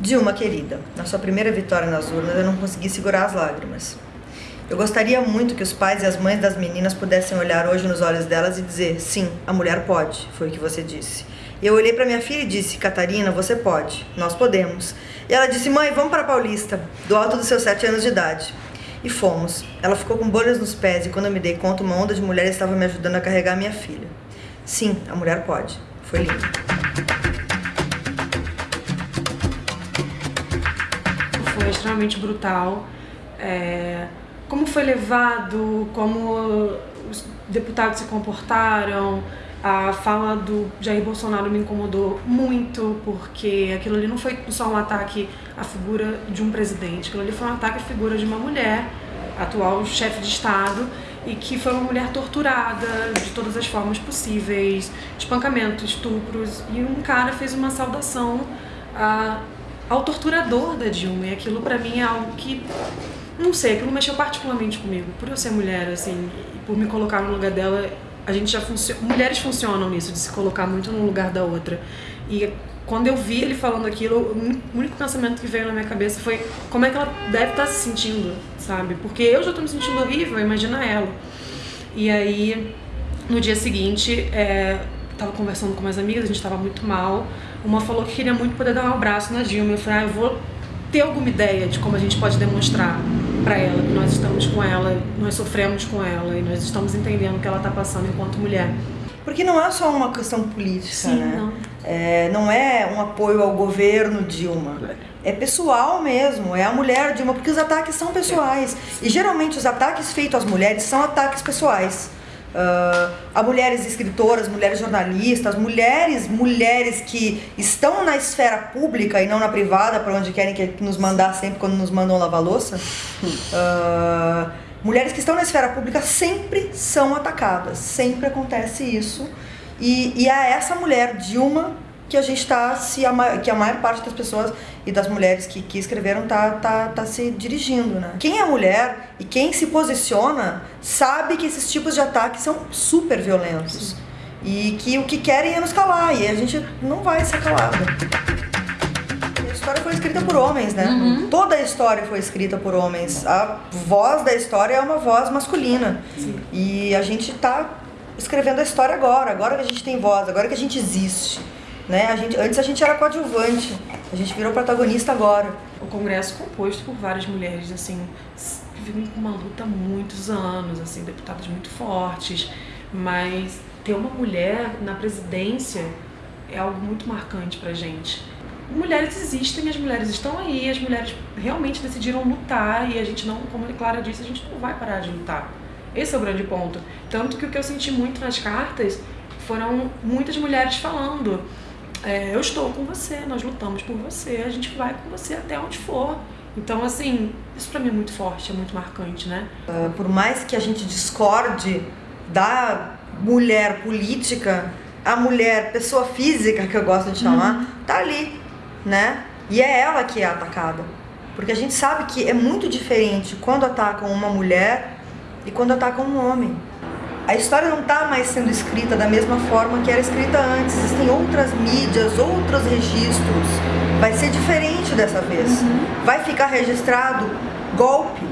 Dilma, querida, na sua primeira vitória nas urnas eu não consegui segurar as lágrimas. Eu gostaria muito que os pais e as mães das meninas pudessem olhar hoje nos olhos delas e dizer: sim, a mulher pode, foi o que você disse. Eu olhei para minha filha e disse: Catarina, você pode, nós podemos. E ela disse: Mãe, vamos para Paulista, do alto dos seus sete anos de idade. E fomos. Ela ficou com bolhas nos pés e quando eu me dei conta, uma onda de mulheres estava me ajudando a carregar minha filha. Sim, a mulher pode. Foi lindo. Extremamente brutal. É, como foi levado, como os deputados se comportaram, a fala do Jair Bolsonaro me incomodou muito, porque aquilo ali não foi só um ataque à figura de um presidente, aquilo ali foi um ataque à figura de uma mulher, atual chefe de Estado, e que foi uma mulher torturada de todas as formas possíveis, espancamentos, estupros, e um cara fez uma saudação a ao torturador da Dilma. E aquilo para mim é algo que, não sei, aquilo mexeu particularmente comigo. Por eu ser mulher, assim, por me colocar no lugar dela, a gente já funciona. Mulheres funcionam nisso, de se colocar muito no lugar da outra. E quando eu vi ele falando aquilo, o único pensamento que veio na minha cabeça foi como é que ela deve estar tá se sentindo, sabe? Porque eu já tô me sentindo horrível, imagina ela. E aí, no dia seguinte, é, tava conversando com umas amigas, a gente tava muito mal. Uma falou que queria muito poder dar um abraço na Dilma. Eu falei, ah, eu vou ter alguma ideia de como a gente pode demonstrar para ela que nós estamos com ela, nós sofremos com ela e nós estamos entendendo o que ela está passando enquanto mulher. Porque não é só uma questão política, Sim, né? Não. É, não é um apoio ao governo Dilma. É pessoal mesmo, é a mulher Dilma, porque os ataques são pessoais. E geralmente os ataques feitos às mulheres são ataques pessoais uh, a mulheres escritoras, mulheres jornalistas, mulheres, mulheres que estão na esfera pública e não na privada, para onde querem que nos mandar sempre quando nos mandam lavar louça. Uh, mulheres que estão na esfera pública sempre são atacadas, sempre acontece isso. E, e é essa mulher, Dilma, que a gente está se a, que a maior parte das pessoas e das mulheres que, que escreveram tá, tá, tá se dirigindo, né? Quem é mulher e quem se posiciona sabe que esses tipos de ataques são super violentos e que o que querem é nos calar e a gente não vai ser calada. A história foi escrita por homens, né? Uhum. Toda a história foi escrita por homens. A voz da história é uma voz masculina. Sim. E a gente está escrevendo a história agora, agora que a gente tem voz, agora que a gente existe. Né? A gente, antes a gente era coadjuvante, a gente virou protagonista agora. O congresso composto por várias mulheres, assim, vivem com uma luta há muitos anos, assim, deputadas muito fortes, mas ter uma mulher na presidência é algo muito marcante pra gente. Mulheres existem, as mulheres estão aí, as mulheres realmente decidiram lutar e a gente não, como a Clara disse, a gente não vai parar de lutar. Esse é o grande ponto. Tanto que o que eu senti muito nas cartas foram muitas mulheres falando é, eu estou com você, nós lutamos por você, a gente vai com você até onde for. Então, assim, isso para mim é muito forte, é muito marcante, né? Uh, por mais que a gente discorde da mulher política, a mulher pessoa física, que eu gosto de chamar, uhum. tá ali, né? E é ela que é atacada. Porque a gente sabe que é muito diferente quando atacam uma mulher e quando atacam um homem a história não está mais sendo escrita da mesma forma que era escrita antes. Existem outras mídias, outros registros. Vai ser diferente dessa vez. Uhum. Vai ficar registrado golpe,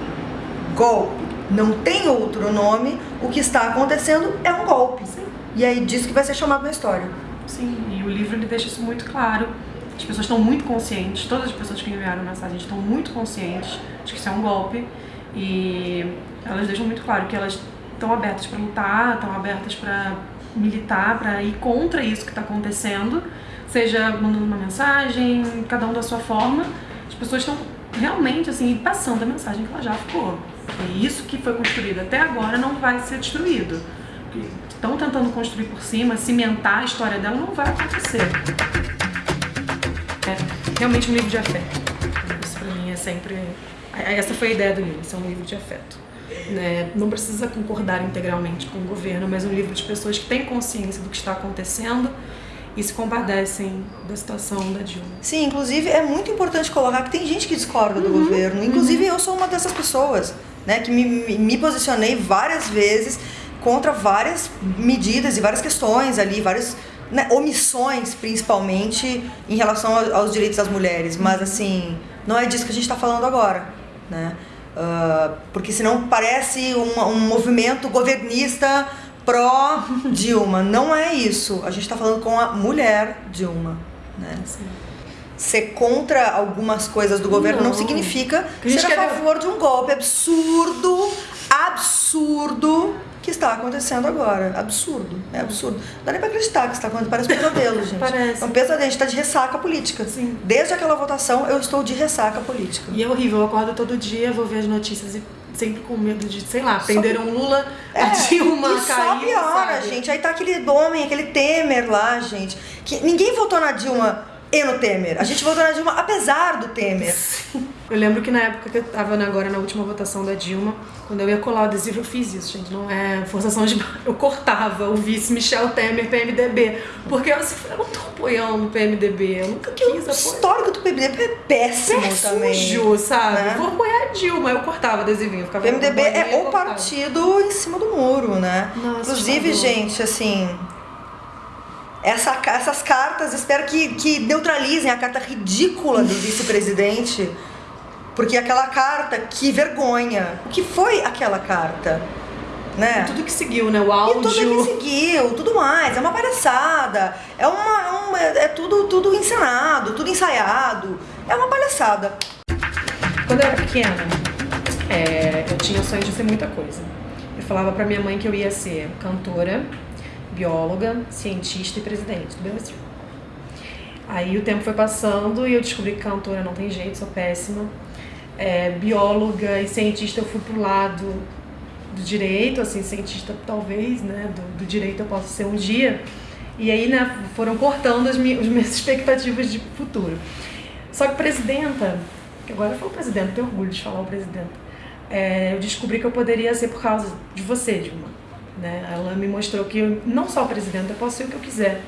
golpe. Não tem outro nome. O que está acontecendo é um golpe. Sim. E aí disso que vai ser chamado na história. Sim, e o livro ele deixa isso muito claro. As pessoas estão muito conscientes, todas as pessoas que enviaram mensagem estão muito conscientes de que isso é um golpe. E elas deixam muito claro que elas estão abertas para lutar, estão abertas para militar, para ir contra isso que está acontecendo, seja mandando uma mensagem, cada um da sua forma. As pessoas estão realmente assim passando a mensagem que ela já ficou. E isso que foi construído até agora não vai ser destruído. Estão tentando construir por cima, cimentar a história dela, não vai acontecer. É realmente um livro de afeto. Isso para mim é sempre. Essa foi a ideia do livro, ser um livro de afeto. Né? Não precisa concordar integralmente com o governo, mas um livro de pessoas que têm consciência do que está acontecendo e se compadecem da situação da Dilma. Sim, inclusive é muito importante colocar que tem gente que discorda do uhum, governo. Inclusive uhum. eu sou uma dessas pessoas, né, que me, me posicionei várias vezes contra várias medidas e várias questões ali, vários né, omissões, principalmente, em relação aos direitos das mulheres. Mas, assim, não é disso que a gente está falando agora, né? Uh, porque senão parece um, um movimento governista pró-Dilma. Não é isso. A gente está falando com a mulher Dilma. Né? Sim. Ser contra algumas coisas do governo não, não significa ser a favor de um golpe absurdo, absurdo que está acontecendo agora. Absurdo. É absurdo. Não dá nem pra acreditar que está acontecendo. Parece um pesadelo, gente. Parece. É um pesadelo. A gente está de ressaca política. Sim. Desde aquela votação, eu estou de ressaca política. E é horrível. Eu acordo todo dia, vou ver as notícias e sempre com medo de, sei lá, prenderam só... Lula, é, a Dilma e caiu, só piora, sabe? gente. Aí tá aquele homem, aquele Temer lá, gente. Que ninguém votou na Dilma e no Temer. A gente votou na Dilma apesar do Temer. Eu lembro que na época que eu tava agora na última votação da Dilma, quando eu ia colar o adesivo, eu fiz isso, gente. Não é forçação de. Eu cortava o vice Michel Temer PMDB. Porque eu, assim, eu não tô apoiando o PMDB. Eu nunca quis apoiar. O histórico do PMDB é péssimo é também. Sujo, sabe? Né? Vou apoiar a Dilma. Eu cortava o adesivinho. Ficava PMDB é o partido em cima do muro, né? Nossa, Inclusive, gente, assim essa, essas cartas, espero que, que neutralizem a carta ridícula do vice-presidente. Porque aquela carta, que vergonha. O que foi aquela carta? Né? E tudo que seguiu, né? O áudio. E tudo que seguiu, tudo mais. É uma palhaçada. É, uma, é uma é tudo, tudo encenado, tudo ensaiado. É uma palhaçada. Quando eu era pequena, é, eu tinha o sonho de ser muita coisa. Eu falava pra minha mãe que eu ia ser cantora, bióloga, cientista e presidente do Brasil. Aí o tempo foi passando e eu descobri que cantora não tem jeito, sou péssima. É, bióloga e cientista eu fui pro lado do direito, assim, cientista talvez, né, do, do direito eu possa ser um dia. E aí, né, foram cortando as minhas, as minhas expectativas de futuro. Só que presidenta, que agora eu falo presidente, tenho orgulho de falar o presidente, é, eu descobri que eu poderia ser por causa de você, Dilma. Né? Ela me mostrou que não só presidente, eu posso ser o que eu quiser.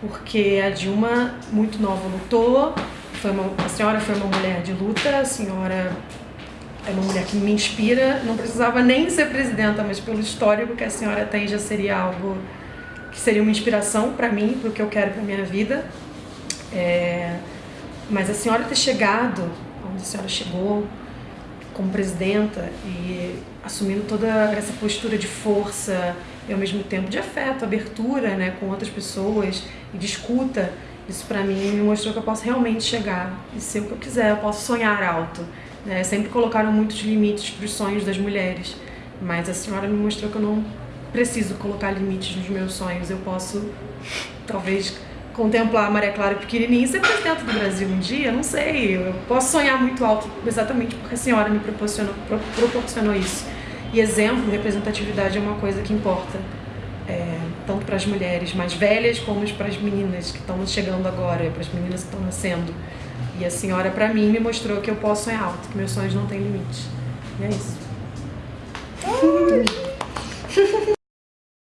Porque a Dilma, muito nova, lutou. Foi uma, a senhora foi uma mulher de luta, a senhora é uma mulher que me inspira. Não precisava nem ser presidenta, mas pelo histórico que a senhora tem já seria algo que seria uma inspiração para mim, para o que eu quero para minha vida. É, mas a senhora ter chegado onde a senhora chegou como presidenta e assumindo toda essa postura de força e ao mesmo tempo de afeto, abertura né, com outras pessoas e de escuta, isso para mim me mostrou que eu posso realmente chegar e ser o que eu quiser, eu posso sonhar alto. Né? Sempre colocaram muitos limites para os sonhos das mulheres, mas a senhora me mostrou que eu não preciso colocar limites nos meus sonhos, eu posso talvez contemplar a Maria Clara pequenininha e ser presidente do Brasil um dia, não sei. Eu posso sonhar muito alto exatamente porque a senhora me proporcionou, proporcionou isso. E exemplo, representatividade é uma coisa que importa, é, tanto para as mulheres mais velhas como para as meninas que estão chegando agora, para as meninas que estão nascendo. E a senhora, para mim, me mostrou que eu posso sonhar alto, que meus sonhos não têm limite. E é isso.